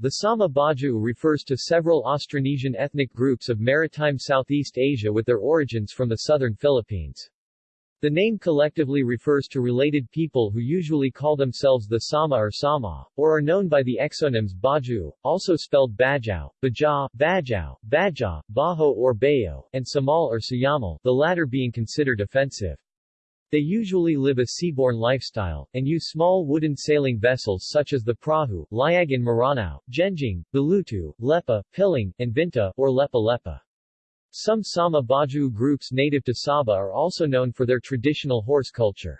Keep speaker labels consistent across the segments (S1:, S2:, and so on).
S1: The Sama Baju refers to several Austronesian ethnic groups of maritime Southeast Asia with their origins from the southern Philippines. The name collectively refers to related people who usually call themselves the Sama or Sama, or are known by the exonyms Baju, also spelled Bajau, Baja, Bajau, Baja, Baho or Bayo, and Samal or Sayamal, the latter being considered offensive. They usually live a seaborne lifestyle, and use small wooden sailing vessels such as the prahu, Liag in Maranao, Genjing, Balutu, Lepa, Piling, and Vinta, or Lepa Lepa. Some Sama Baju groups native to Sabah are also known for their traditional horse culture.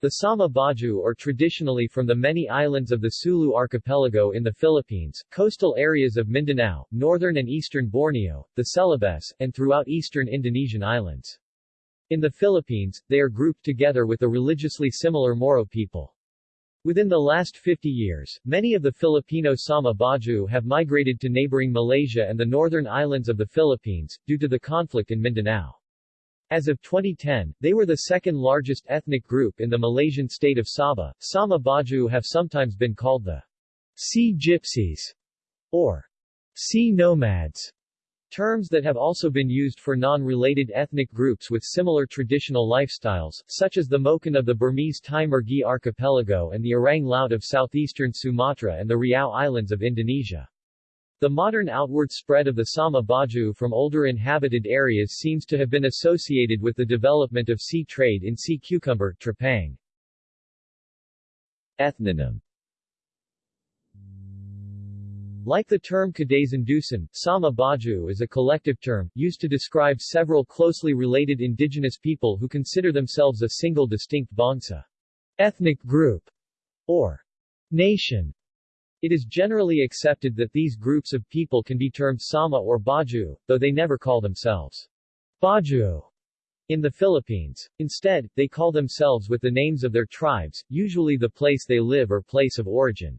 S1: The Sama Baju are traditionally from the many islands of the Sulu archipelago in the Philippines, coastal areas of Mindanao, northern and eastern Borneo, the Celebes, and throughout eastern Indonesian islands. In the Philippines, they are grouped together with the religiously similar Moro people. Within the last 50 years, many of the Filipino Sama Baju have migrated to neighboring Malaysia and the northern islands of the Philippines, due to the conflict in Mindanao. As of 2010, they were the second largest ethnic group in the Malaysian state of Sabah. Sama Baju have sometimes been called the Sea Gypsies or Sea Nomads. Terms that have also been used for non-related ethnic groups with similar traditional lifestyles, such as the Moken of the Burmese Timur-Gi archipelago and the Orang Laut of southeastern Sumatra and the Riau Islands of Indonesia. The modern outward spread of the Sama Baju from older inhabited areas seems to have been associated with the development of sea trade in sea cucumber trepang. Ethnonym like the term Kadazan-Dusun, Sama Baju is a collective term, used to describe several closely related indigenous people who consider themselves a single distinct bangsa ethnic group, or nation. It is generally accepted that these groups of people can be termed Sama or Baju, though they never call themselves Baju in the Philippines. Instead, they call themselves with the names of their tribes, usually the place they live or place of origin.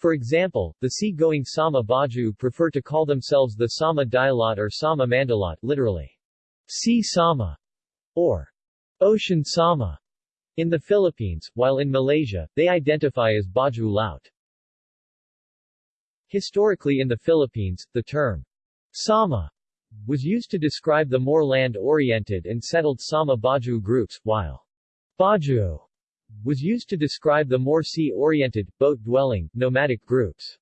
S1: For example, the sea-going Sama Baju prefer to call themselves the Sama Dilaut or Sama Mandalot literally, sea Sama, or ocean Sama, in the Philippines, while in Malaysia, they identify as Baju Laut. Historically in the Philippines, the term Sama was used to describe the more land-oriented and settled Sama Baju groups, while Baju was used to describe the more sea-oriented, boat-dwelling, nomadic groups.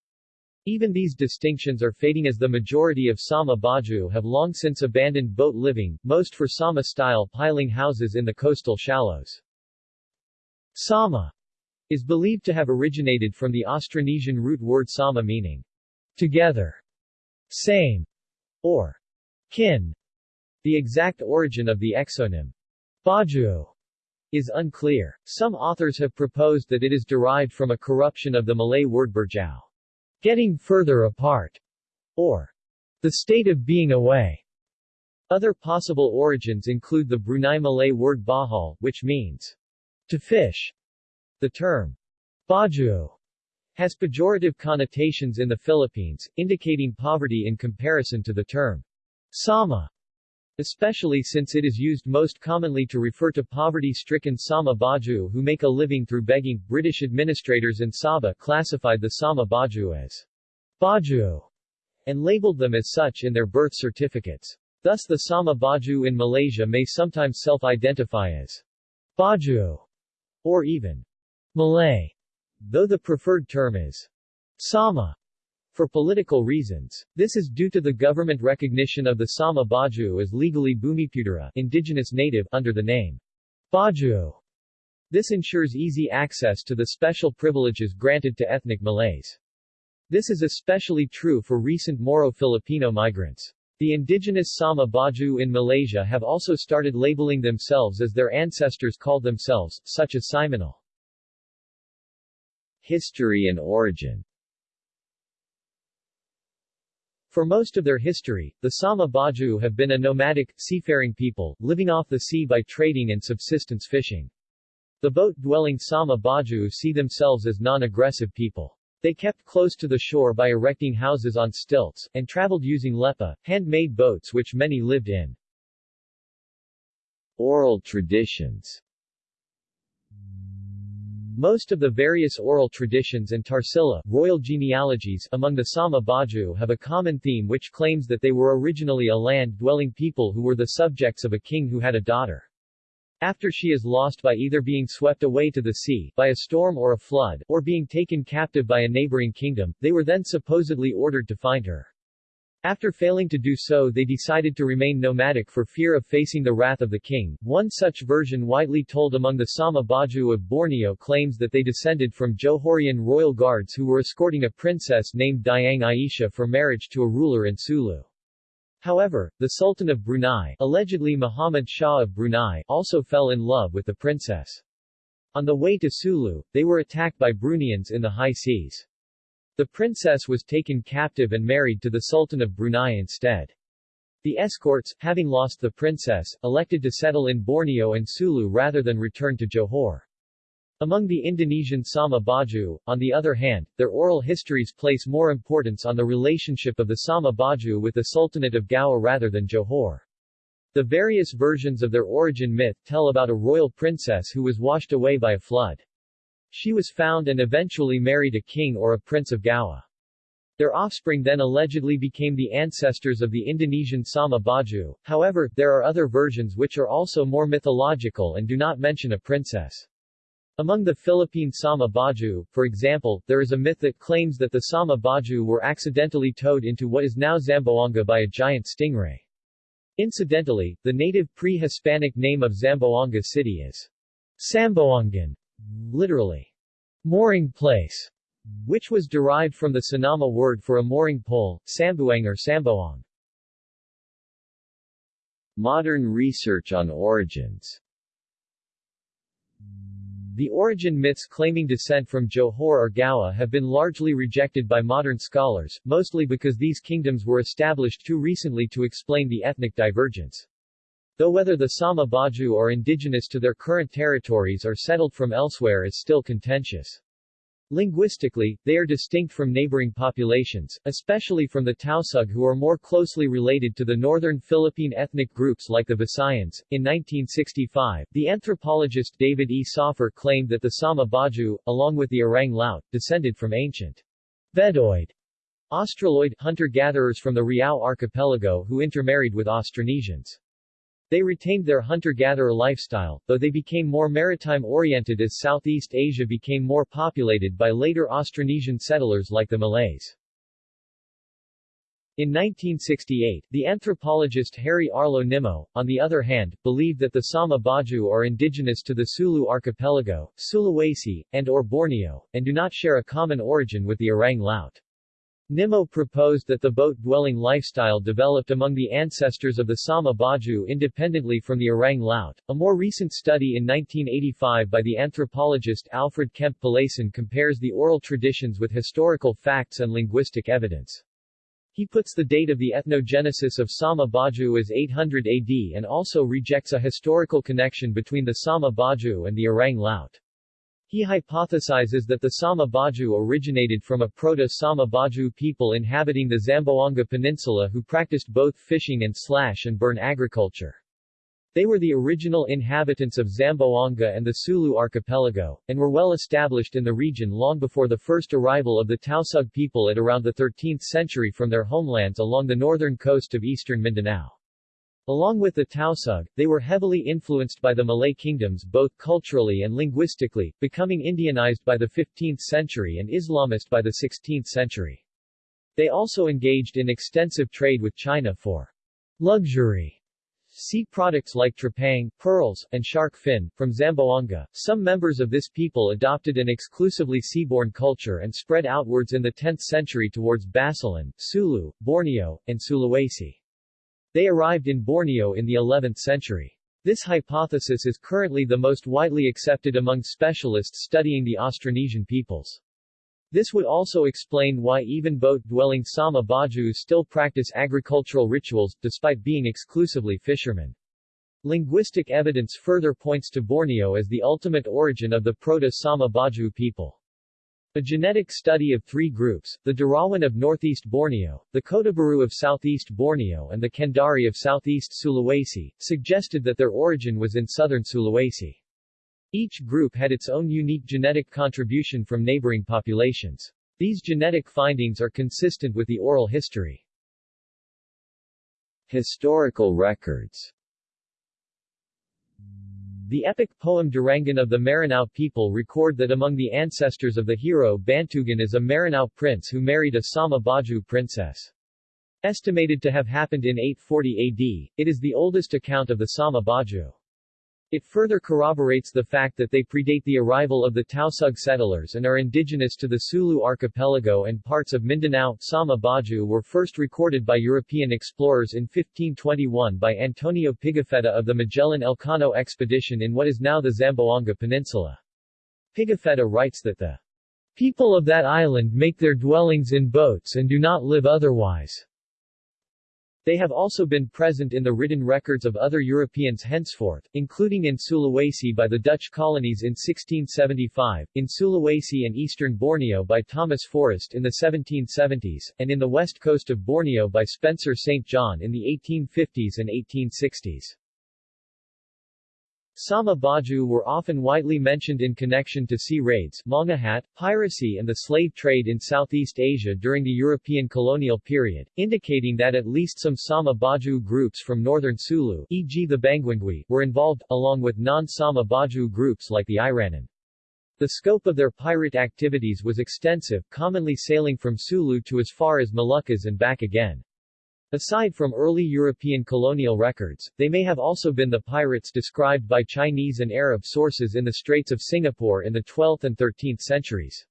S1: Even these distinctions are fading as the majority of Sama Baju have long since abandoned boat living, most for Sama-style piling houses in the coastal shallows. Sama is believed to have originated from the Austronesian root word sama meaning together, same, or kin. The exact origin of the exonym Baju is unclear. Some authors have proposed that it is derived from a corruption of the Malay word berjau, getting further apart, or the state of being away. Other possible origins include the Brunei Malay word bahal, which means to fish. The term baju has pejorative connotations in the Philippines, indicating poverty in comparison to the term sama, especially since it is used most commonly to refer to poverty-stricken Sama Baju who make a living through begging. British administrators in Sabah classified the Sama Baju as Baju and labeled them as such in their birth certificates. Thus the Sama Baju in Malaysia may sometimes self-identify as Baju or even Malay, though the preferred term is Sama for political reasons. This is due to the government recognition of the Sama Baju as legally Bumiputera indigenous native under the name Baju. This ensures easy access to the special privileges granted to ethnic Malays. This is especially true for recent Moro-Filipino migrants. The indigenous Sama Baju in Malaysia have also started labeling themselves as their ancestors called themselves, such as Simunul. History and origin For most of their history, the Sama Baju have been a nomadic, seafaring people, living off the sea by trading and subsistence fishing. The boat-dwelling Sama Baju see themselves as non-aggressive people. They kept close to the shore by erecting houses on stilts, and traveled using lepa, hand-made boats which many lived in. Oral traditions Most of the various oral traditions and tarsila royal genealogies among the Sama Baju have a common theme which claims that they were originally a land-dwelling people who were the subjects of a king who had a daughter. After she is lost by either being swept away to the sea, by a storm or a flood, or being taken captive by a neighboring kingdom, they were then supposedly ordered to find her. After failing to do so they decided to remain nomadic for fear of facing the wrath of the king. One such version widely told among the Sama Baju of Borneo claims that they descended from Johorian royal guards who were escorting a princess named Dayang Aisha for marriage to a ruler in Sulu. However, the Sultan of Brunei, allegedly Muhammad Shah of Brunei, also fell in love with the princess. On the way to Sulu, they were attacked by Bruneians in the high seas. The princess was taken captive and married to the Sultan of Brunei instead. The escorts, having lost the princess, elected to settle in Borneo and Sulu rather than return to Johor. Among the Indonesian Sama Baju, on the other hand, their oral histories place more importance on the relationship of the Sama Baju with the Sultanate of Gowa rather than Johor. The various versions of their origin myth tell about a royal princess who was washed away by a flood. She was found and eventually married a king or a prince of Gowa. Their offspring then allegedly became the ancestors of the Indonesian Sama Baju, however, there are other versions which are also more mythological and do not mention a princess. Among the Philippine Sama Baju, for example, there is a myth that claims that the Sama Baju were accidentally towed into what is now Zamboanga by a giant stingray. Incidentally, the native pre-Hispanic name of Zamboanga City is Samboangan, literally, mooring place, which was derived from the Sinama word for a mooring pole, sambuang or samboang. Modern research on origins The origin myths claiming descent from Johor or Gowa have been largely rejected by modern scholars, mostly because these kingdoms were established too recently to explain the ethnic divergence. Though whether the Sama Baju are indigenous to their current territories or settled from elsewhere is still contentious. Linguistically, they are distinct from neighboring populations, especially from the Tausug who are more closely related to the northern Philippine ethnic groups like the Visayans. In 1965, the anthropologist David E. Sopher claimed that the Sama Baju, along with the Orang Laut, descended from ancient Veddoid Australoid hunter-gatherers from the Riau archipelago who intermarried with Austronesians. They retained their hunter-gatherer lifestyle, though they became more maritime-oriented as Southeast Asia became more populated by later Austronesian settlers like the Malays. In 1968, the anthropologist Harry Arlo Nimmo, on the other hand, believed that the Sama Baju are indigenous to the Sulu archipelago, Sulawesi, and or Borneo, and do not share a common origin with the Orang Laut. Nimmo proposed that the boat-dwelling lifestyle developed among the ancestors of the Sama Baju independently from the Orang Laut. A more recent study in 1985 by the anthropologist Alfred Kemp Pallesen compares the oral traditions with historical facts and linguistic evidence. He puts the date of the ethnogenesis of Sama Baju as 800 AD and also rejects a historical connection between the Sama Baju and the Orang Laut. He hypothesizes that the Sama Baju originated from a proto-Sama Baju people inhabiting the Zamboanga Peninsula who practiced both fishing and slash and burn agriculture. They were the original inhabitants of Zamboanga and the Sulu archipelago, and were well established in the region long before the first arrival of the Tausug people at around the 13th century from their homelands along the northern coast of eastern Mindanao. Along with the Tausug, they were heavily influenced by the Malay kingdoms both culturally and linguistically, becoming Indianized by the 15th century and Islamist by the 16th century. They also engaged in extensive trade with China for luxury sea products like trepang, pearls, and shark fin. From Zamboanga, some members of this people adopted an exclusively seaborne culture and spread outwards in the 10th century towards Basilan, Sulu, Borneo, and Sulawesi. They arrived in Borneo in the 11th century. This hypothesis is currently the most widely accepted among specialists studying the Austronesian peoples. This would also explain why even boat-dwelling Sama Bajus still practice agricultural rituals, despite being exclusively fishermen. Linguistic evidence further points to Borneo as the ultimate origin of the Proto-Sama Baju people. A genetic study of three groups, the Derawan of northeast Borneo, the Kotabaru of southeast Borneo and the Kendari of southeast Sulawesi, suggested that their origin was in southern Sulawesi. Each group had its own unique genetic contribution from neighboring populations. These genetic findings are consistent with the oral history. Historical records The epic poem Darangen of the Maranao people record that among the ancestors of the hero Bantugan is a Maranao prince who married a Sama Baju princess. Estimated to have happened in 840 AD, it is the oldest account of the Sama Baju. It further corroborates the fact that they predate the arrival of the Tausug settlers and are indigenous to the Sulu archipelago and parts of Mindanao. Sama Baju were first recorded by European explorers in 1521 by Antonio Pigafetta of the Magellan Elcano expedition in what is now the Zamboanga Peninsula. Pigafetta writes that the people of that island make their dwellings in boats and do not live otherwise. They have also been present in the written records of other Europeans henceforth, including in Sulawesi by the Dutch colonies in 1675, in Sulawesi and eastern Borneo by Thomas Forrest in the 1770s, and in the west coast of Borneo by Spencer St. John in the 1850s and 1860s. Sama Baju were often widely mentioned in connection to sea raids, mangahat, piracy and the slave trade in Southeast Asia during the European colonial period, indicating that at least some Sama Baju groups from northern Sulu e.g. the Banguingui, were involved, along with non-Sama Baju groups like the Iranun. The scope of their pirate activities was extensive, commonly sailing from Sulu to as far as Moluccas and back again. Aside from early European colonial records, they may have also been the pirates described by Chinese and Arab sources in the Straits of Singapore in the 12th and 13th centuries.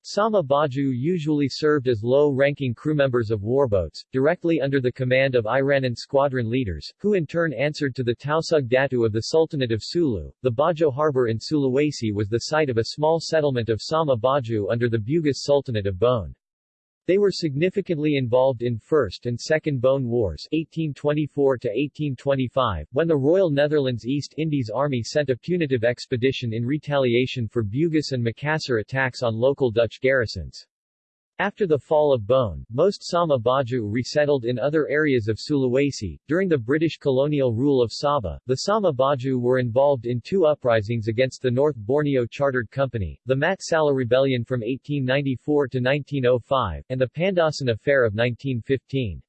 S1: Sama Baju usually served as low-ranking crewmembers of warboats, directly under the command of Iranun squadron leaders, who in turn answered to the Tausug Datu of the Sultanate of Sulu. The Bajo harbor in Sulawesi was the site of a small settlement of Sama Baju under the Bugis Sultanate of Bone. They were significantly involved in First and Second Bone Wars 1824-1825, when the Royal Netherlands East Indies Army sent a punitive expedition in retaliation for Bugis and Makassar attacks on local Dutch garrisons. After the fall of Bone, most Sama Baju resettled in other areas of Sulawesi. During the British colonial rule of Sabah, the Sama Baju were involved in two uprisings against the North Borneo Chartered Company, the Mat Salleh Rebellion from 1894 to 1905, and the Pandasan Affair of 1915.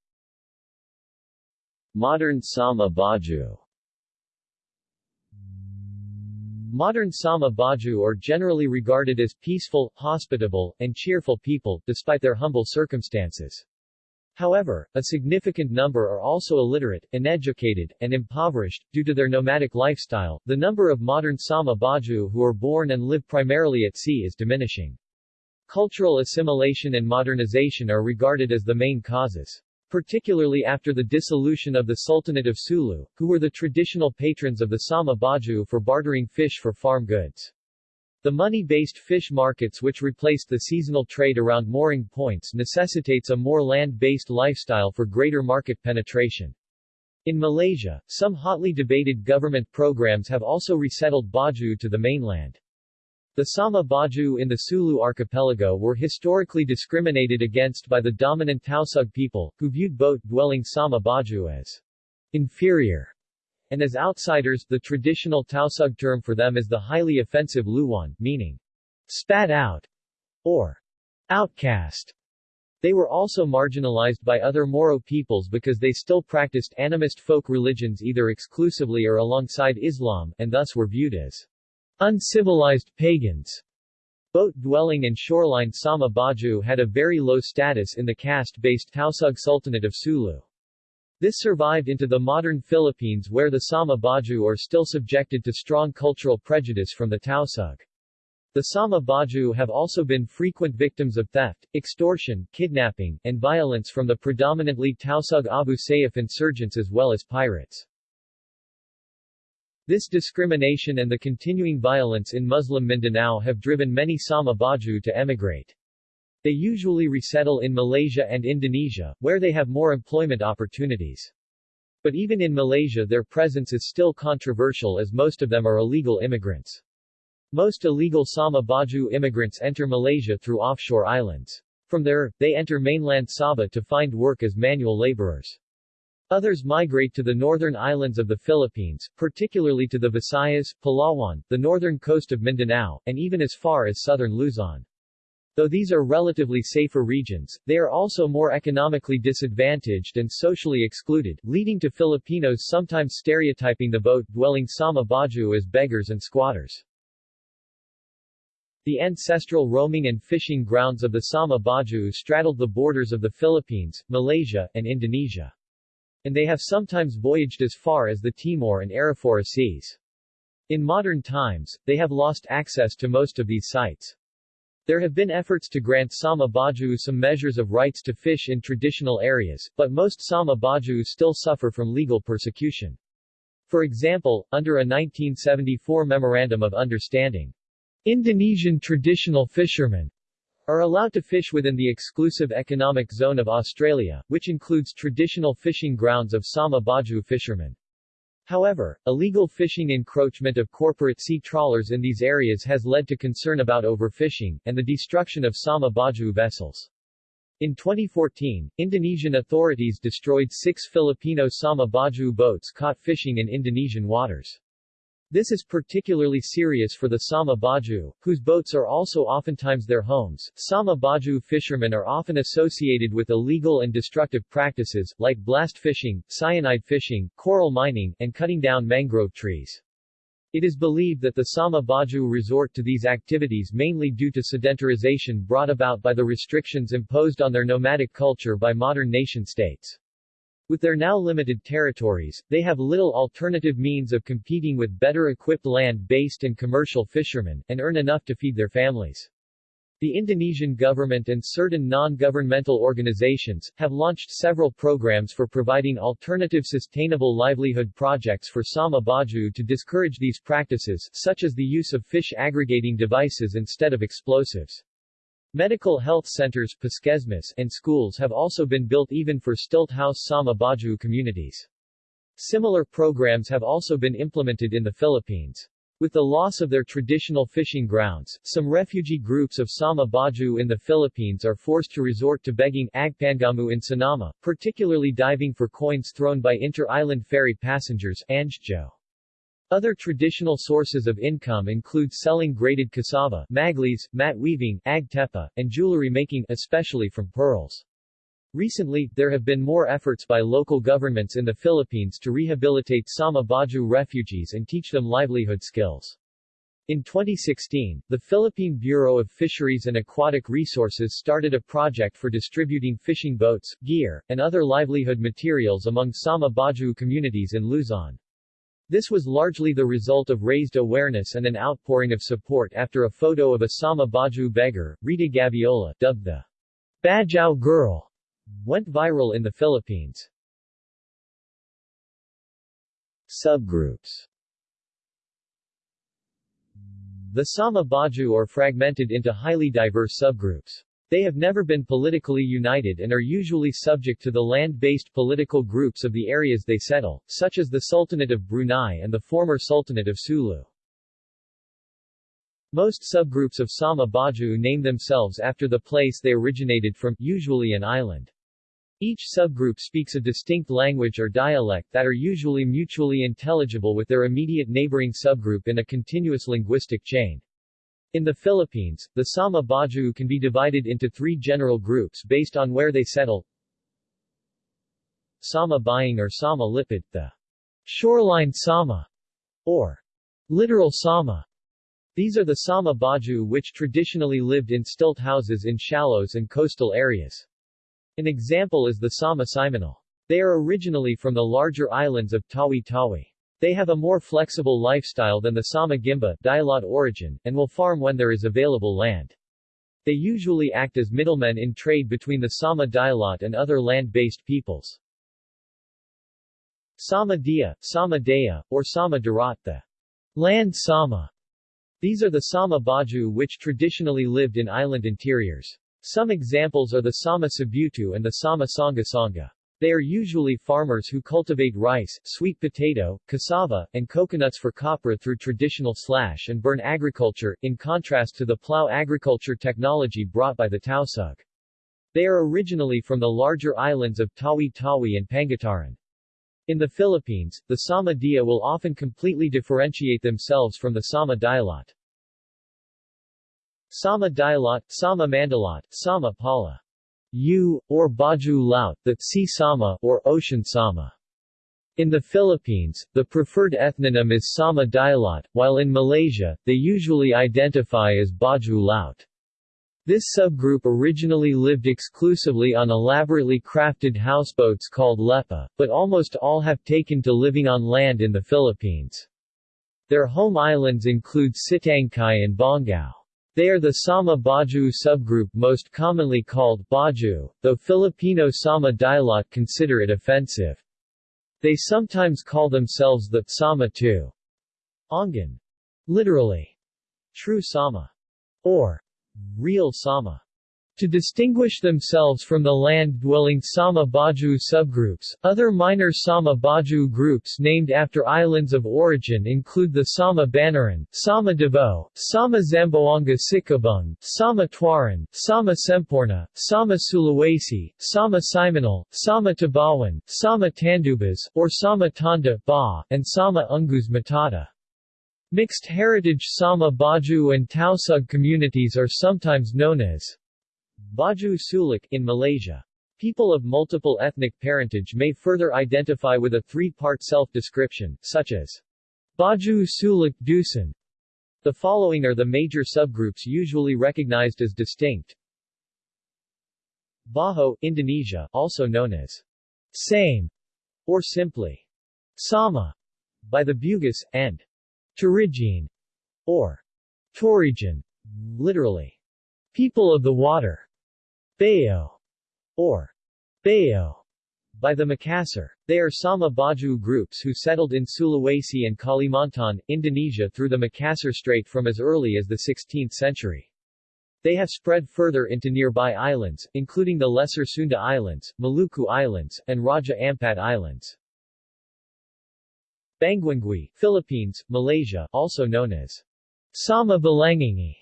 S1: Modern Sama Baju Modern Sama Baju are generally regarded as peaceful, hospitable, and cheerful people, despite their humble circumstances. However, a significant number are also illiterate, uneducated, and impoverished, due to their nomadic lifestyle. The number of modern Sama Baju who are born and live primarily at sea is diminishing. Cultural assimilation and modernization are regarded as the main causes particularly after the dissolution of the Sultanate of Sulu, who were the traditional patrons of the Sama Baju for bartering fish for farm goods. The money-based fish markets which replaced the seasonal trade around mooring points necessitates a more land-based lifestyle for greater market penetration. In Malaysia, some hotly debated government programs have also resettled Baju to the mainland. The Sama Baju in the Sulu archipelago were historically discriminated against by the dominant Tausug people, who viewed boat-dwelling Sama Baju as inferior and as outsiders. The traditional Tausug term for them is the highly offensive Luwan, meaning spat out or outcast. They were also marginalized by other Moro peoples because they still practiced animist folk religions either exclusively or alongside Islam, and thus were viewed as Uncivilized pagans Boat-dwelling and shoreline Sama Baju had a very low status in the caste-based Tausug Sultanate of Sulu. This survived into the modern Philippines where the Sama Baju are still subjected to strong cultural prejudice from the Tausug. The Sama Baju have also been frequent victims of theft, extortion, kidnapping, and violence from the predominantly Tausug Abu Sayyaf insurgents as well as pirates. This discrimination and the continuing violence in Muslim Mindanao have driven many Sama Baju to emigrate. They usually resettle in Malaysia and Indonesia, where they have more employment opportunities. But even in Malaysia their presence is still controversial as most of them are illegal immigrants. Most illegal Sama Baju immigrants enter Malaysia through offshore islands. From there, they enter mainland Sabah to find work as manual laborers. Others migrate to the northern islands of the Philippines, particularly to the Visayas, Palawan, the northern coast of Mindanao, and even as far as southern Luzon. Though these are relatively safer regions, they are also more economically disadvantaged and socially excluded, leading to Filipinos sometimes stereotyping the boat-dwelling Sama Baju as beggars and squatters. The ancestral roaming and fishing grounds of the Sama Baju straddled the borders of the Philippines, Malaysia, and Indonesia and they have sometimes voyaged as far as the Timor and Arafura seas. In modern times, they have lost access to most of these sites. There have been efforts to grant Sama Baju some measures of rights to fish in traditional areas, but most Sama Baju still suffer from legal persecution. For example, under a 1974 Memorandum of Understanding, Indonesian traditional fishermen are allowed to fish within the exclusive economic zone of Australia, which includes traditional fishing grounds of Sama Baju fishermen. However, illegal fishing encroachment of corporate sea trawlers in these areas has led to concern about overfishing, and the destruction of Sama Baju vessels. In 2014, Indonesian authorities destroyed six Filipino Sama Baju boats caught fishing in Indonesian waters. This is particularly serious for the Sama Baju, whose boats are also oftentimes their homes. Sama Baju fishermen are often associated with illegal and destructive practices, like blast fishing, cyanide fishing, coral mining, and cutting down mangrove trees. It is believed that the Sama Baju resort to these activities mainly due to sedentarization brought about by the restrictions imposed on their nomadic culture by modern nation-states. With their now limited territories, they have little alternative means of competing with better-equipped land-based and commercial fishermen, and earn enough to feed their families. The Indonesian government and certain non-governmental organizations, have launched several programs for providing alternative sustainable livelihood projects for Sama Baju to discourage these practices, such as the use of fish aggregating devices instead of explosives. Medical health centers and schools have also been built even for stilt house Sama Baju communities. Similar programs have also been implemented in the Philippines. With the loss of their traditional fishing grounds, some refugee groups of Sama Baju in the Philippines are forced to resort to begging agpangamu in Sinama, particularly diving for coins thrown by inter-island ferry passengers Angjo. Other traditional sources of income include selling grated cassava, maglis, mat weaving, agtepa, and jewelry making, especially from pearls. Recently, there have been more efforts by local governments in the Philippines to rehabilitate Sama Baju refugees and teach them livelihood skills. In 2016, the Philippine Bureau of Fisheries and Aquatic Resources started a project for distributing fishing boats, gear, and other livelihood materials among Sama Baju communities in Luzon. This was largely the result of raised awareness and an outpouring of support after a photo of a Sama Baju beggar, Rita Gaviola, dubbed the Bajau Girl, went viral in the Philippines. Subgroups The Sama Baju are fragmented into highly diverse subgroups. They have never been politically united and are usually subject to the land-based political groups of the areas they settle, such as the Sultanate of Brunei and the former Sultanate of Sulu. Most subgroups of Sama Baju name themselves after the place they originated from, usually an island. Each subgroup speaks a distinct language or dialect that are usually mutually intelligible with their immediate neighboring subgroup in a continuous linguistic chain. In the Philippines, the Sama Baju can be divided into three general groups based on where they settle. Sama Bayong or Sama Lipad, the shoreline Sama, or littoral Sama. These are the Sama Baju which traditionally lived in stilt houses in shallows and coastal areas. An example is the Sama Simunul. They are originally from the larger islands of Tawi-Tawi. They have a more flexible lifestyle than the Sama Gimba origin, and will farm when there is available land. They usually act as middlemen in trade between the Sama Dilaut and other land-based peoples. Sama Dia, Sama Daya, or Sama the land Sama. These are the Sama Baju which traditionally lived in island interiors. Some examples are the Sama Sibutu and the Sama Sanga. They are usually farmers who cultivate rice, sweet potato, cassava, and coconuts for copra through traditional slash and burn agriculture, in contrast to the plow agriculture technology brought by the Tausug. They are originally from the larger islands of Tawi-Tawi and Pangutaran. In the Philippines, the Sama Dia will often completely differentiate themselves from the Sama Dilaut. Sama Dilaut, Sama Mandalot, Sama Pala. U, or Baju Laut, the Sea Sama, or Ocean Sama. In the Philippines, the preferred ethnonym is Sama Dilaut, while in Malaysia, they usually identify as Baju Laut. This subgroup originally lived exclusively on elaborately crafted houseboats called lepa, but almost all have taken to living on land in the Philippines. Their home islands include Sitangkai and Bongao. They are the Sama Baju subgroup most commonly called Baju, though Filipino Sama Dilaut consider it offensive. They sometimes call themselves the Sama too. Ongan. Literally, true Sama, or real Sama. To distinguish themselves from the land-dwelling Sama Baju subgroups, other minor Sama Baju groups named after islands of origin include the Sama Banaran, Sama Davao, Sama Zamboanga Sikabung, Sama Tuaran, Sama Semporna, Sama Sulawesi, Sama Simunul, Sama Tabawan, Sama Tandubas, or Sama Tanda ba, and Sama Ungus Matata. Mixed heritage Sama Baju and Tausug communities are sometimes known as Baju Suluk in Malaysia. People of multiple ethnic parentage may further identify with a three-part self-description, such as Baju Suluk Dusun. The following are the major subgroups usually recognized as distinct. Baho, Indonesia, also known as same or simply Sama by the Bugis, and Turijin or Torijan, literally people of the water. Bayo, or Bayo, by the Makassar. They are Sama Baju groups who settled in Sulawesi and Kalimantan, Indonesia through the Makassar Strait from as early as the 16th century. They have spread further into nearby islands, including the Lesser Sunda Islands, Maluku Islands, and Raja Ampat Islands. Banguingui, Philippines, Malaysia, also known as Sama Balangingi,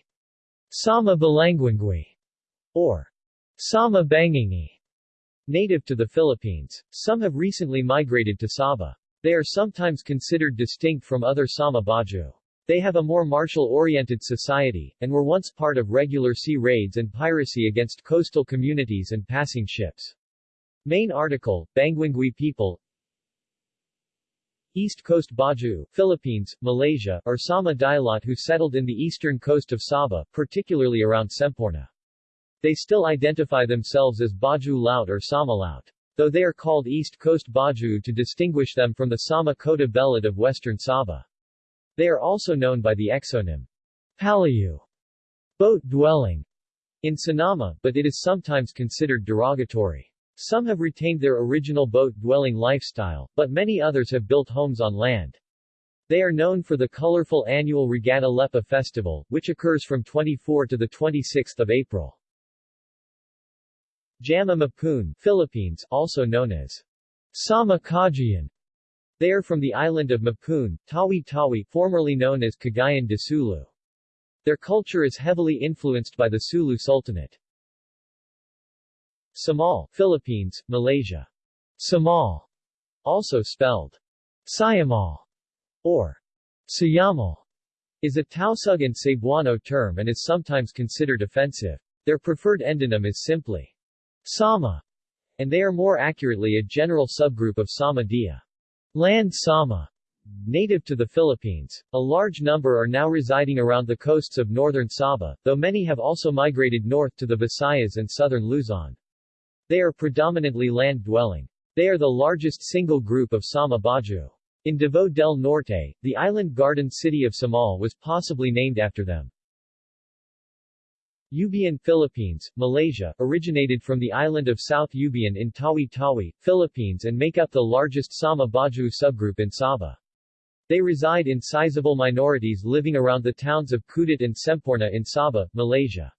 S1: Sama Balanguingui, or Sama Bangingi, native to the Philippines. Some have recently migrated to Sabah. They are sometimes considered distinct from other Sama Baju. They have a more martial-oriented society, and were once part of regular sea raids and piracy against coastal communities and passing ships. Main article, Banguingui people East Coast Baju, Philippines, Malaysia, are Sama Dilaut who settled in the eastern coast of Sabah, particularly around Semporna. They still identify themselves as Baju Laut or Sama Laut, though they are called East Coast Baju to distinguish them from the Sama Kota Belud of western Sabah. They are also known by the exonym Palayu, boat dwelling, in Sinama, but it is sometimes considered derogatory. Some have retained their original boat-dwelling lifestyle, but many others have built homes on land. They are known for the colorful annual Regatta Lepa festival, which occurs from 24 to 26 April. Jama Mapun, Philippines, also known as Sama Kajian. They are from the island of Mapun, Tawi-Tawi, formerly known as Cagayan de Sulu. Their culture is heavily influenced by the Sulu Sultanate. Samal, Philippines, Malaysia. Samal, also spelled Siamal, or Siyamal, is a Tausug and Cebuano term and is sometimes considered offensive. Their preferred endonym is simply Sama, and they are more accurately a general subgroup of Sama Dia. Land Sama, native to the Philippines. A large number are now residing around the coasts of northern Sabah, though many have also migrated north to the Visayas and southern Luzon. They are predominantly land-dwelling. They are the largest single group of Sama Baju. In Davao del Norte, the island garden city of Samal was possibly named after them. Ubian, Philippines, Malaysia, originated from the island of South Ubian in Tawi-Tawi, Philippines and make up the largest Sama Baju subgroup in Sabah. They reside in sizable minorities living around the towns of Kudat and Semporna in Sabah, Malaysia.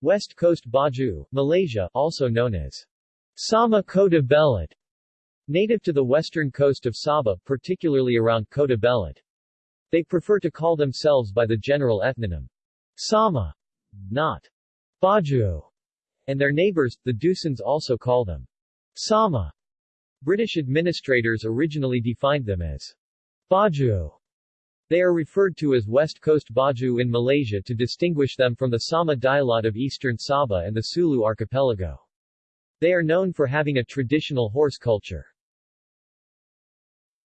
S1: West Coast Baju, Malaysia, also known as Sama Kota Belud, native to the western coast of Sabah, particularly around Kota Belud. They prefer to call themselves by the general ethnonym Sama, not Baju, and their neighbors, the Dusuns also call them Sama. British administrators originally defined them as Baju. They are referred to as West Coast Baju in Malaysia to distinguish them from the Sama Dilaut of eastern Sabah and the Sulu archipelago. They are known for having a traditional horse culture.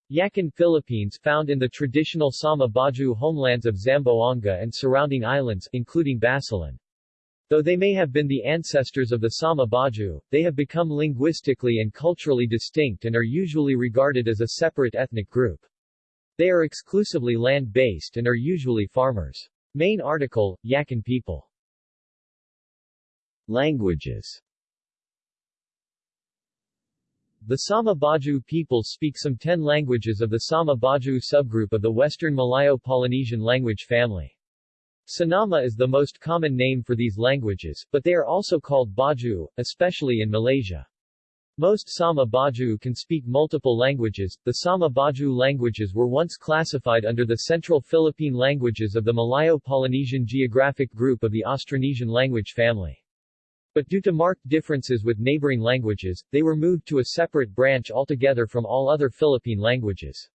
S1: Yakan Philippines found in the traditional Sama Baju homelands of Zamboanga and surrounding islands, including Basilan. Though they may have been the ancestors of the Sama Baju, they have become linguistically and culturally distinct and are usually regarded as a separate ethnic group. They are exclusively land-based and are usually farmers. Main article, Yakan people. Languages The Sama Baju people speak some 10 languages of the Sama Baju subgroup of the Western Malayo-Polynesian language family. Sinama is the most common name for these languages, but they are also called Baju, especially in Malaysia. Most Sama Baju can speak multiple languages. The Sama Baju languages were once classified under the Central Philippine languages of the Malayo-Polynesian geographic group of the Austronesian language family. But due to marked differences with neighboring languages, they were moved to a separate branch altogether from all other Philippine languages.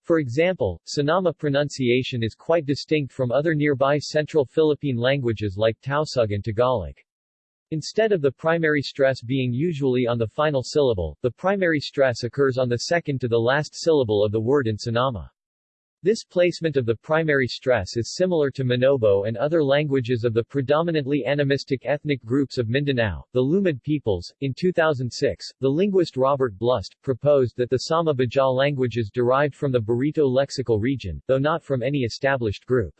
S1: For example, Sinama pronunciation is quite distinct from other nearby Central Philippine languages like Tausug and Tagalog. Instead of the primary stress being usually on the final syllable, the primary stress occurs on the second to the last syllable of the word in Sinama. This placement of the primary stress is similar to Manobo and other languages of the predominantly animistic ethnic groups of Mindanao, the Lumad peoples. In 2006, the linguist Robert Blust proposed that the Sama Bajau languages derived from the Barito lexical region, though not from any established group.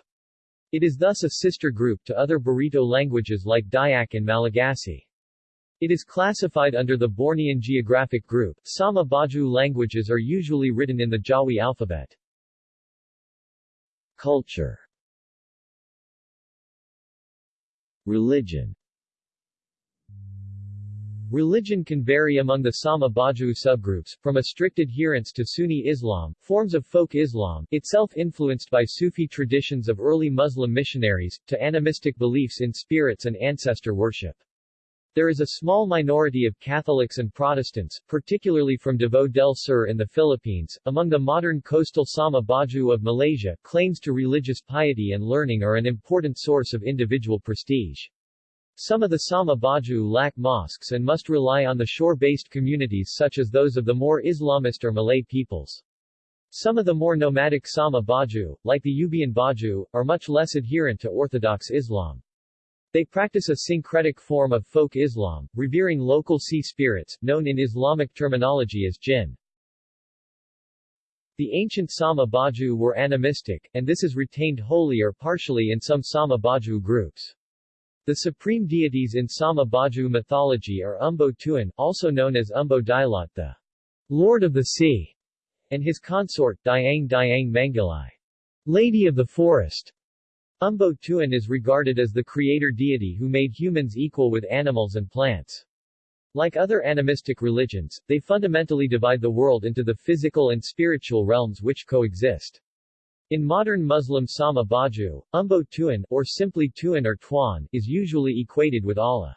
S1: It is thus a sister group to other Barito languages like Dayak and Malagasy. It is classified under the Bornean geographic group. Sama Baju languages are usually written in the Jawi alphabet. Culture Religion Religion can vary among the Sama Baju subgroups, from a strict adherence to Sunni Islam, forms of folk Islam, itself influenced by Sufi traditions of early Muslim missionaries, to animistic beliefs in spirits and ancestor worship. There is a small minority of Catholics and Protestants, particularly from Davao del Sur in the Philippines. Among the modern coastal Sama Baju of Malaysia, claims to religious piety and learning are an important source of individual prestige. Some of the Sama Baju lack mosques and must rely on the shore-based communities such as those of the more Islamist or Malay peoples. Some of the more nomadic Sama Baju, like the Ubian Baju, are much less adherent to Orthodox Islam. They practice a syncretic form of folk Islam, revering local sea spirits, known in Islamic terminology as jinn. The ancient Sama Baju were animistic, and this is retained wholly or partially in some Sama Baju groups. The supreme deities in Sama Baju mythology are Umbo Tuan, also known as Umbo Dilaut the Lord of the Sea, and his consort, Diang Diang Mangilai, Lady of the Forest. Umbo Tuan is regarded as the creator deity who made humans equal with animals and plants. Like other animistic religions, they fundamentally divide the world into the physical and spiritual realms which coexist. In modern Muslim Sama Baju, Umbo Tuan, or simply Tuan or Tuan, is usually equated with Allah.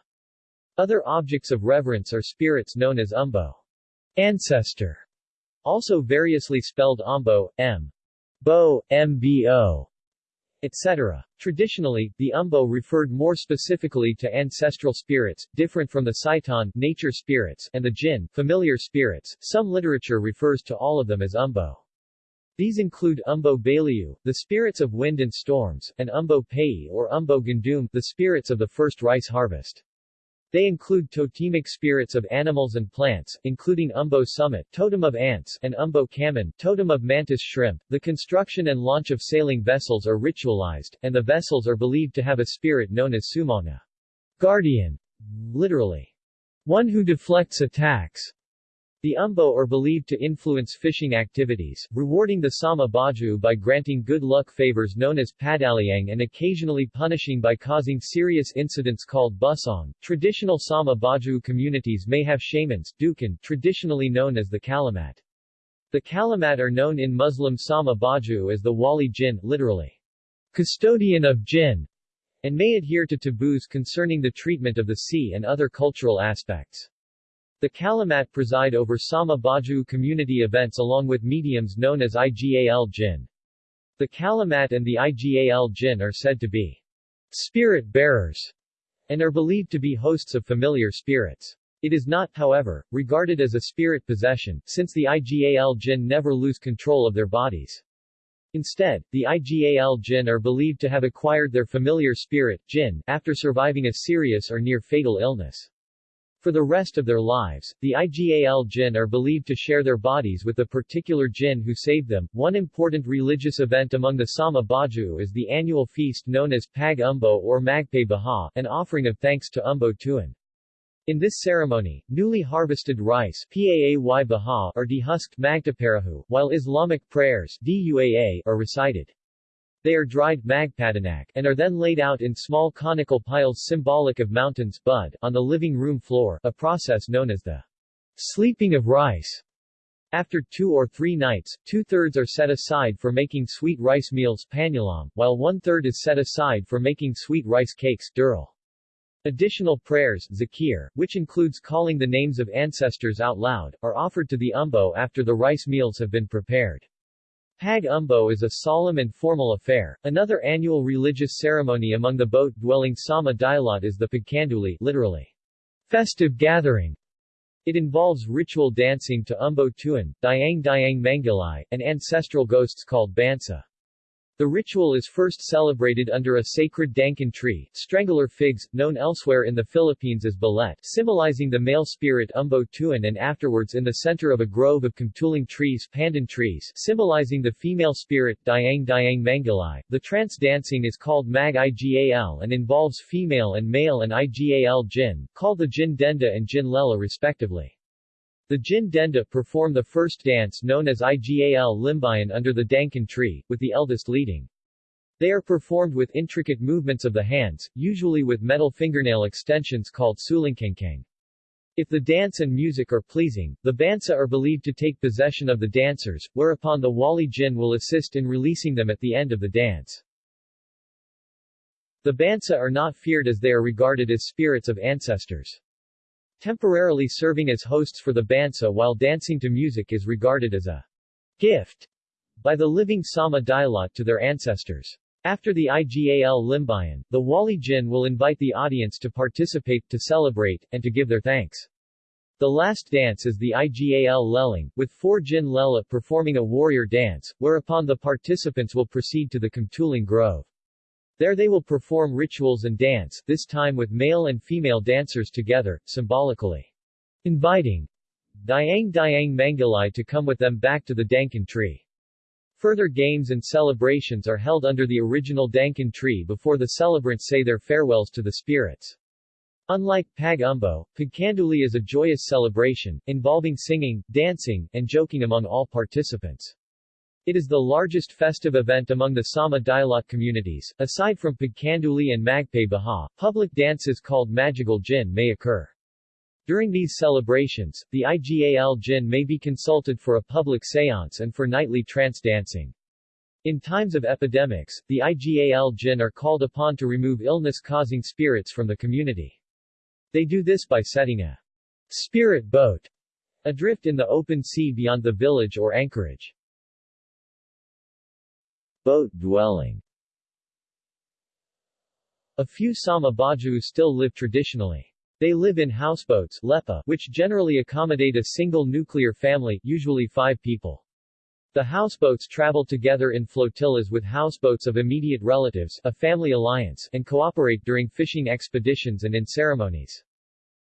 S1: Other objects of reverence are spirits known as Umbo, ancestor, also variously spelled Umbo, M. Bo, MBO, etc. Traditionally, the umbo referred more specifically to ancestral spirits, different from the saitan nature spirits and the jinn familiar spirits. Some literature refers to all of them as umbo. These include Umbo Baliu, the spirits of wind and storms, and Umbo Pei or Umbo Gandum, the spirits of the first rice harvest. They include totemic spirits of animals and plants, including Umbo Summit, totem of ants, and Umbo Kaman, totem of mantis shrimp. The construction and launch of sailing vessels are ritualized, and the vessels are believed to have a spirit known as Sumana, guardian, literally, one who deflects attacks. The umbo are believed to influence fishing activities, rewarding the Sama Baju by granting good luck favors known as padaliang and occasionally punishing by causing serious incidents called busong. Traditional Sama Baju communities may have shamans dukan, traditionally known as the kalamat. The kalamat are known in Muslim Sama Baju as the wali jinn, literally, custodian of jinn, and may adhere to taboos concerning the treatment of the sea and other cultural aspects. The Kalimat preside over Sama Baju community events along with mediums known as IGAL Jin. The Kalimat and the IGAL Jin are said to be spirit bearers and are believed to be hosts of familiar spirits. It is not, however, regarded as a spirit possession, since the IGAL Jin never lose control of their bodies. Instead, the IGAL Jin are believed to have acquired their familiar spirit, Jin, after surviving a serious or near-fatal illness. For the rest of their lives, the IGAL Jin are believed to share their bodies with the particular Jin who saved them. One important religious event among the Sama Bajau is the annual feast known as Pag Umbo or Magpay Baha, an offering of thanks to Umbo Tuan. In this ceremony, newly harvested rice are dehusked while Islamic prayers Duaa are recited. They are dried magpadanak and are then laid out in small conical piles symbolic of mountains bud on the living room floor, a process known as the sleeping of rice. After two or three nights, two-thirds are set aside for making sweet rice meals panulam, while one-third is set aside for making sweet rice cakes dural. Additional prayers zakir, which includes calling the names of ancestors out loud, are offered to the umbo after the rice meals have been prepared. Pag Umbo is a solemn and formal affair. Another annual religious ceremony among the boat-dwelling Sama Dilaut is the Pagkanduli literally, festive gathering. It involves ritual dancing to Umbo Tuan, Diang Diang Mangilai, and ancestral ghosts called Bansa. The ritual is first celebrated under a sacred dankan tree, strangler figs, known elsewhere in the Philippines as balet, symbolizing the male spirit Umbo Tuan and afterwards in the center of a grove of kamtuling trees pandan trees, symbolizing the female spirit Diang Diang Mangalai. The trance dancing is called Mag Igal and involves female and male and Igal Jin, called the Jin Denda and Jin Lela respectively. The Jin Denda perform the first dance known as Igal Limbayan under the Dankan tree, with the eldest leading. They are performed with intricate movements of the hands, usually with metal fingernail extensions called sulingkengkeng. If the dance and music are pleasing, the bansa are believed to take possession of the dancers, whereupon the wali jin will assist in releasing them at the end of the dance. The bansa are not feared as they are regarded as spirits of ancestors. Temporarily serving as hosts for the Bansa while dancing to music is regarded as a gift by the living Sama Dilaut to their ancestors. After the IGAL Limbayan, the Wali Jin will invite the audience to participate, to celebrate, and to give their thanks. The last dance is the IGAL Leling, with four Jin Lela performing a warrior dance, whereupon the participants will proceed to the Kamtuling Grove. There they will perform rituals and dance, this time with male and female dancers together, symbolically inviting Diang Diang Mangalai to come with them back to the Dankan tree. Further games and celebrations are held under the original Dankan tree before the celebrants say their farewells to the spirits. Unlike Pag Umbo, Pagkanduli is a joyous celebration, involving singing, dancing, and joking among all participants. It is the largest festive event among the Sama Dilaut communities. Aside from Pagkanduli and Magpay Baha, public dances called Magical Jin may occur. During these celebrations, the IGAL Jin may be consulted for a public seance and for nightly trance dancing. In times of epidemics, the IGAL Jin are called upon to remove illness-causing spirits from the community. They do this by setting a spirit boat adrift in the open sea beyond the village or anchorage. Boat dwelling A few Sama Bajau still live traditionally. They live in houseboats lepa, which generally accommodate a single nuclear family, usually five people. The houseboats travel together in flotillas with houseboats of immediate relatives a family alliance and cooperate during fishing expeditions and in ceremonies.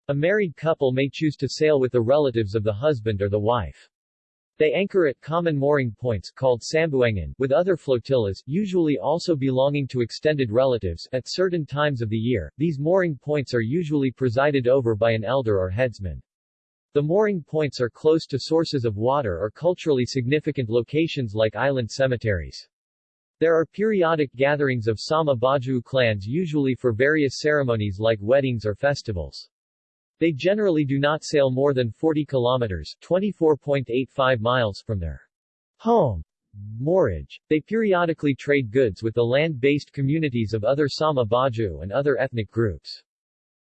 S1: A married couple may choose to sail with the relatives of the husband or the wife. They anchor at common mooring points called sambuangan with other flotillas, usually also belonging to extended relatives, at certain times of the year. These mooring points are usually presided over by an elder or headsman. The mooring points are close to sources of water or culturally significant locations like island cemeteries. There are periodic gatherings of Sama Bajau clans usually for various ceremonies like weddings or festivals. They generally do not sail more than 40 kilometers 24.85 miles from their home moorage. They periodically trade goods with the land-based communities of other Sama Bajau and other ethnic groups.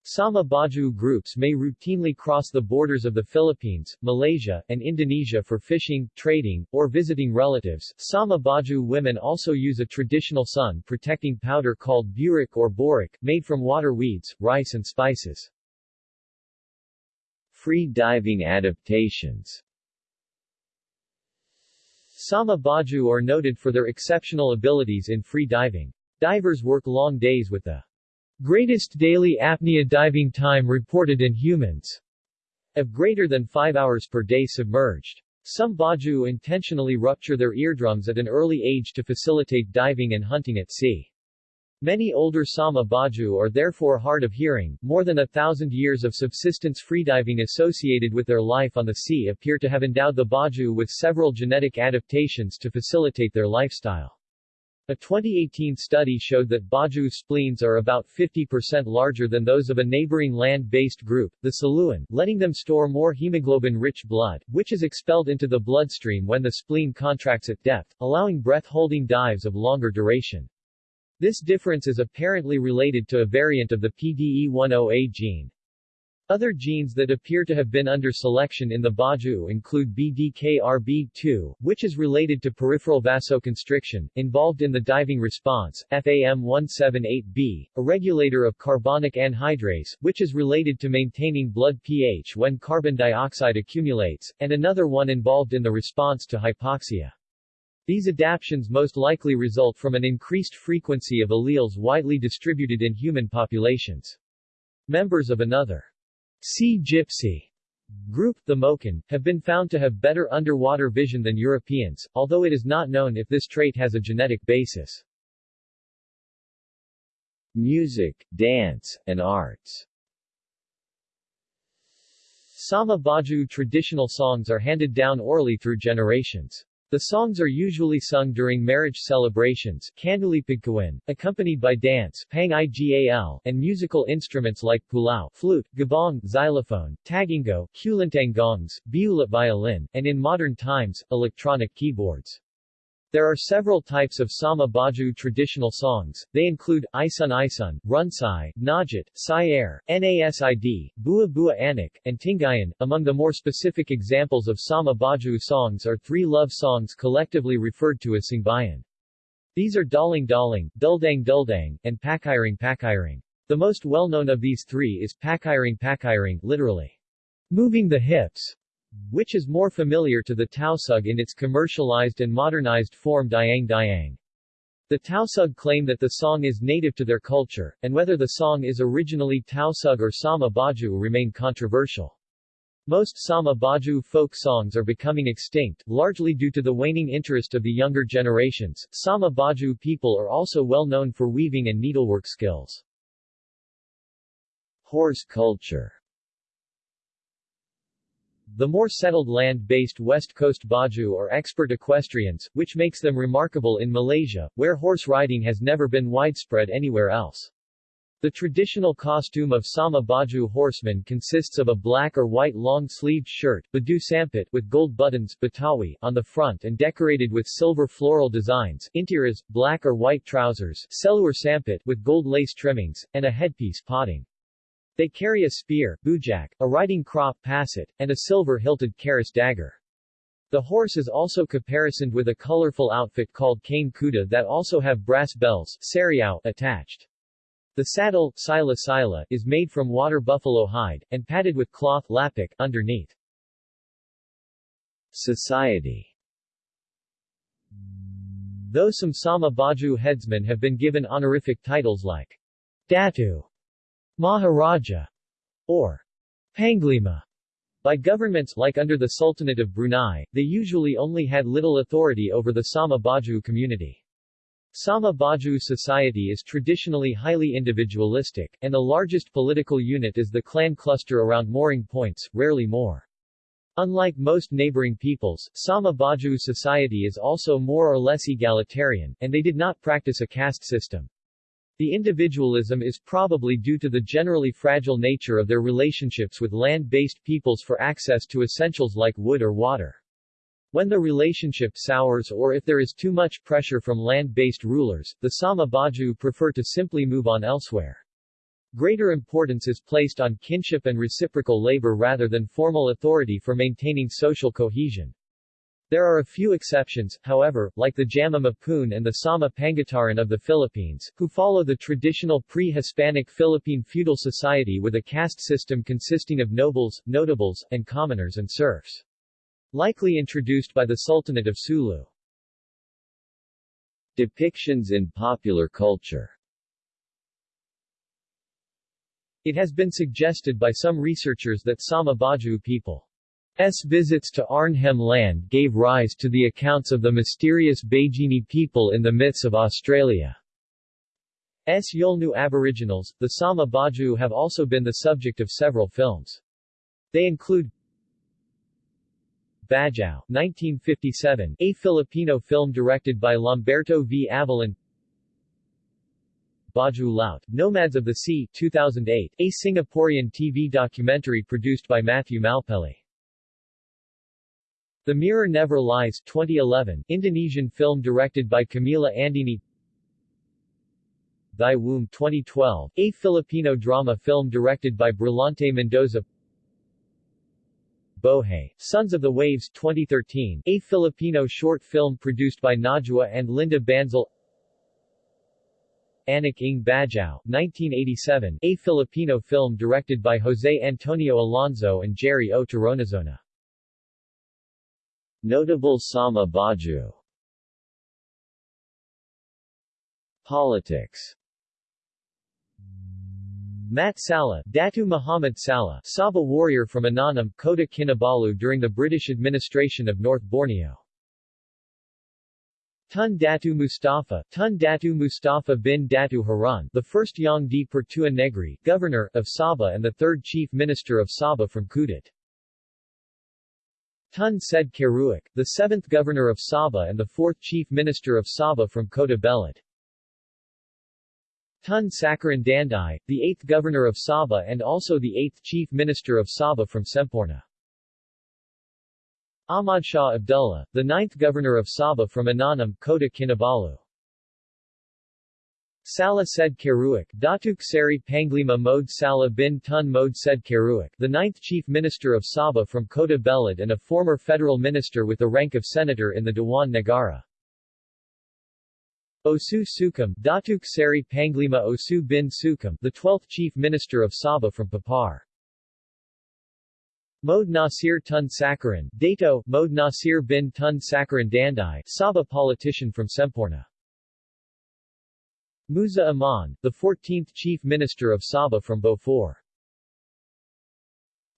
S1: Sama Bajau groups may routinely cross the borders of the Philippines, Malaysia, and Indonesia for fishing, trading, or visiting relatives. Sama Bajau women also use a traditional sun-protecting powder called burik or boric, made from water weeds, rice and spices. Free diving adaptations Sama Bajau are noted for their exceptional abilities in free diving. Divers work long days with the greatest daily apnea diving time reported in humans of greater than 5 hours per day submerged. Some Bajau intentionally rupture their eardrums at an early age to facilitate diving and hunting at sea. Many older Sama Bajau are therefore hard of hearing. More than a thousand years of subsistence freediving associated with their life on the sea appear to have endowed the Bajau with several genetic adaptations to facilitate their lifestyle. A 2018 study showed that Bajau spleens are about 50% larger than those of a neighboring land-based group, the Saluan, letting them store more hemoglobin-rich blood, which is expelled into the bloodstream when the spleen contracts at depth, allowing breath-holding dives of longer duration. This difference is apparently related to a variant of the PDE10A gene. Other genes that appear to have been under selection in the Bajau include BDKRB2, which is related to peripheral vasoconstriction, involved in the diving response, FAM178B, a regulator of carbonic anhydrase, which is related to maintaining blood pH when carbon dioxide accumulates, and another one involved in the response to hypoxia. These adaptions most likely result from an increased frequency of alleles widely distributed in human populations. Members of another Sea gypsy group, the Moken, have been found to have better underwater vision than Europeans, although it is not known if this trait has a genetic basis. Music, dance, and arts Sama Bajau traditional songs are handed down orally through generations. The songs are usually sung during marriage celebrations accompanied by dance and musical instruments like pulao flute, gabong xylophone, tagingo, kulintang gongs, biulat violin, and in modern times, electronic keyboards. There are several types of Sama Bajau traditional songs, they include, Isun Isun, Runsai, Najit, Sayer, Nasid, Bua Bua Anak, and Tingayan. Among the more specific examples of Sama Bajau songs are three love songs collectively referred to as Singbayan. These are Daling Daling, Duldang Duldang, and Pakiring Pakiring. The most well-known of these three is Pakiring Pakiring, literally, moving the hips, which is more familiar to the Tausug in its commercialized and modernized form Diang Diang. The Tausug claim that the song is native to their culture, and whether the song is originally Tausug or Sama Bajau remain controversial. Most Sama Bajau folk songs are becoming extinct, largely due to the waning interest of the younger generations. Sama Bajau people are also well known for weaving and needlework skills. Horse culture the more settled land-based West Coast Bajau are expert equestrians, which makes them remarkable in Malaysia, where horse riding has never been widespread anywhere else. The traditional costume of Sama Bajau horsemen consists of a black or white long-sleeved shirt badu sampit with gold buttons batawi on the front and decorated with silver floral designs, intiras, black or white trousers seluar sampit with gold lace trimmings, and a headpiece potting. They carry a spear, bujak, a riding crop passet, and a silver-hilted karis dagger. The horse is also caparisoned with a colorful outfit called cane kuda that also have brass bells sariao, attached. The saddle sila sila, is made from water buffalo hide, and padded with cloth lapik underneath. Society Though some Sama Bajau headsmen have been given honorific titles like Datu Maharaja, or Panglima, by governments like under the Sultanate of Brunei, they usually only had little authority over the Sama Bajau community. Sama Bajau society is traditionally highly individualistic, and the largest political unit is the clan cluster around mooring points, rarely more. Unlike most neighboring peoples, Sama Bajau society is also more or less egalitarian, and they did not practice a caste system. The individualism is probably due to the generally fragile nature of their relationships with land-based peoples for access to essentials like wood or water. When the relationship sours or if there is too much pressure from land-based rulers, the Sama Bajau prefer to simply move on elsewhere. Greater importance is placed on kinship and reciprocal labor rather than formal authority for maintaining social cohesion. There are a few exceptions, however, like the Jama Mapun and the Sama Pangutaran of the Philippines, who follow the traditional pre-Hispanic Philippine feudal society with a caste system consisting of nobles, notables, and commoners and serfs. Likely introduced by the Sultanate of Sulu.
S2: Depictions in popular culture
S1: It has been suggested by some researchers that Sama Bajau people S. visits to Arnhem Land gave rise to the accounts of the mysterious Bajini people in the myths of Australia. S. Yolngu Aboriginals, the Sama Bajau have also been the subject of several films. They include Bajau, 1957, a Filipino film directed by Lamberto V. Avellana Bajau Laut, Nomads of the Sea 2008, a Singaporean TV documentary produced by Matthew Malpeli. The Mirror Never Lies 2011, Indonesian film directed by Kamila Andini Thy Womb 2012, a Filipino drama film directed by Brillante Mendoza Bohe, Sons of the Waves 2013, a Filipino short film produced by Najwa and Linda Banzal Anak ng Bajau, 1987, a Filipino film directed by Jose Antonio Alonso and Jerry O. Toronazona.
S2: Notable Sama Bajau Politics
S1: Mat Salleh, Datu Muhammad Salleh, Sabah warrior from Inanam, Kota Kinabalu during the British administration of North Borneo. Tun Datu Mustafa, Tun Datu Mustafa bin Datu Harun, the first Yang di Pertua Negri, governor, of Sabah and the third chief minister of Sabah from Kudat. Tun Sed Keruak, the seventh governor of Sabah and the fourth chief minister of Sabah from Kota Belud. Tun Sakaran Dandai, the eighth governor of Sabah and also the eighth chief minister of Sabah from Semporna. Ahmad Shah Abdullah, the ninth governor of Sabah from Inanam, Kota Kinabalu. Salah Sed Keruak, Datuk Seri Panglima Mode Salah bin Tun Mode Sed Keruak, the ninth chief minister of Sabah from Kota Belud and a former federal minister with the rank of senator in the Dewan Negara. Osu Sukam, Datuk Seri Panglima Osu bin Sukam, the 12th chief minister of Sabah from Papar. Mode Nasir Tun Sakaran, Dato, Mode Nasir bin Tun Sakaran Dandai, Sabah politician from Semporna. Musa Aman, the 14th chief minister of Sabah from Beaufort.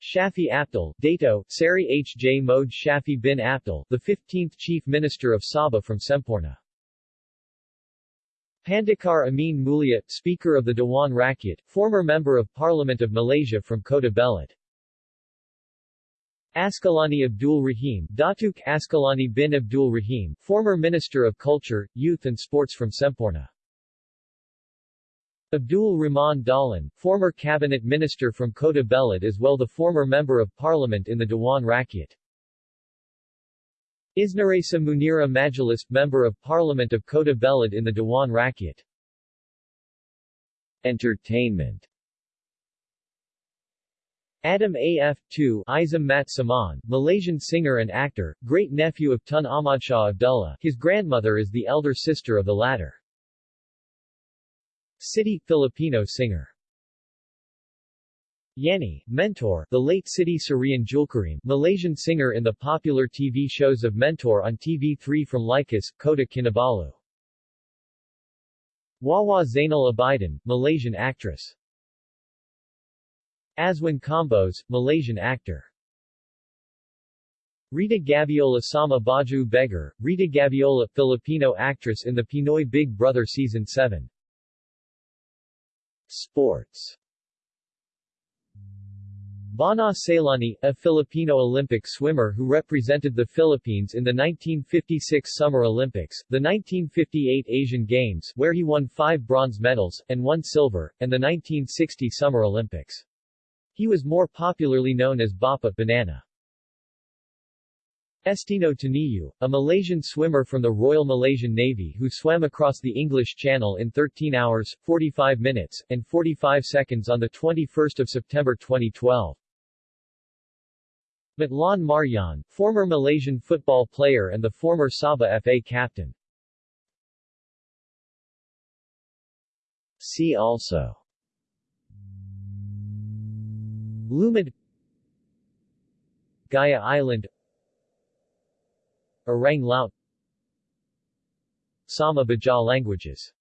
S1: Shafi Apdal, Dato, Sari H. J. Mode Shafi bin Apdal, the 15th chief minister of Sabah from Semporna. Pandikar Amin Mulia, Speaker of the Dewan Rakyat, former Member of Parliament of Malaysia from Kota Belud. Askalani Abdul Rahim, Datuk Askalani bin Abdul Rahim, former Minister of Culture, Youth and Sports from Semporna. Abdul Rahman Dahlan, former cabinet minister from Kota Belud as well the former member of parliament in the Dewan Rakyat. Isnaresa Munira Majalis, member of parliament of Kota Belud in the Dewan Rakyat.
S2: Entertainment
S1: Adam A.F. 2 Izam Mat Saman, Malaysian singer and actor, great-nephew of Tun Ahmad Shah Abdullah, his grandmother is the elder sister of the latter. City, Filipino singer Yanni, Mentor, the late Siti Sarian Julkarim, Malaysian singer in the popular TV shows of Mentor on TV3 from Likas, Kota Kinabalu. Wawa Zainal Abidin, Malaysian actress. Aswin Combos, Malaysian actor. Rita Gaviola Sama Bajau Beggar, Rita Gaviola, Filipino actress in the Pinoy Big Brother Season 7. Sports Bana Sailani, a Filipino Olympic swimmer who represented the Philippines in the 1956 Summer Olympics, the 1958 Asian Games where he won five bronze medals, and one silver, and the 1960 Summer Olympics. He was more popularly known as Bapa Banana. Estino Taniyu, a Malaysian swimmer from the Royal Malaysian Navy who swam across the English Channel in 13 hours, 45 minutes, and 45 seconds on 21 September 2012. Matlan Marjan, former Malaysian football player and the former Sabah FA captain.
S2: See also
S1: Lumad Gaya Island Orang Laut Sama Bajau languages.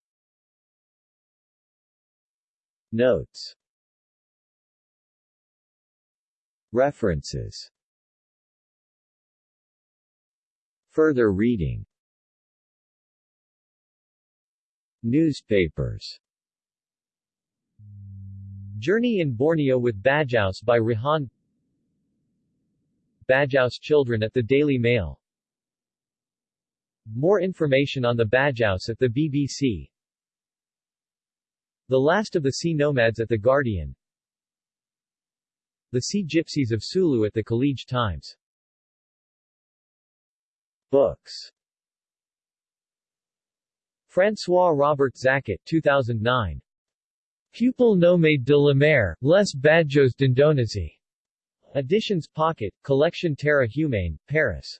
S2: Notes. References. Further reading. Newspapers.
S1: Journey in Borneo with Bajaus by Rihan. Bajaus children at the Daily Mail more information on the Bajaus at the BBC The Last of the Sea Nomads at The Guardian. The Sea Gypsies of Sulu at the College Times.
S2: Books.
S1: François Robert Zakat 2009 Pupil Nomade de la Mer, Les Bajos d'Indonésie. Editions Pocket, Collection Terra Humane, Paris.